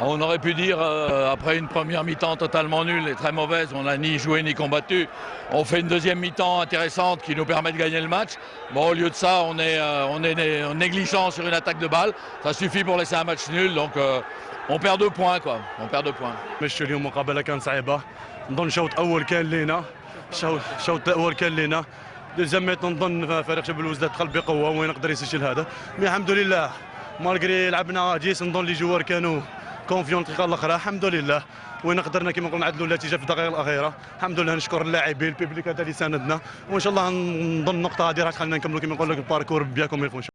On aurait pu dire, euh, après une première mi-temps totalement nulle et très mauvaise, on n'a ni joué ni combattu. On fait une deuxième mi-temps intéressante qui nous permet de gagner le match. Bon, au lieu de ça, on est, euh, on est né- négligent sur une attaque de balle. Ça suffit pour laisser un match nul, donc euh, on perd deux points, quoi. On perd deux points. مشوا اليوم مقابله كانت صعيبه نظن شوط اول كان لينا شوط شوط اول كان لينا دوزيام ميت نظن فريق جبل الوزداد دخل بقوه وين يقدر يسجل هذا مي الحمد لله مالغري لعبنا جيس نظن لي جوار كانوا كونفيون الدقيقه الأخرى. الحمد لله. وين قدرنا كما قلنا نعدلوا النتيجه في الدقائق الأخيرة. الحمد لله نشكر اللاعبين البيبليك هذا اللي ساندنا وإن شاء الله نظن النقطه هذه راح تخلينا نكملوا كما نقول لك الباركور بيان كوم يلفون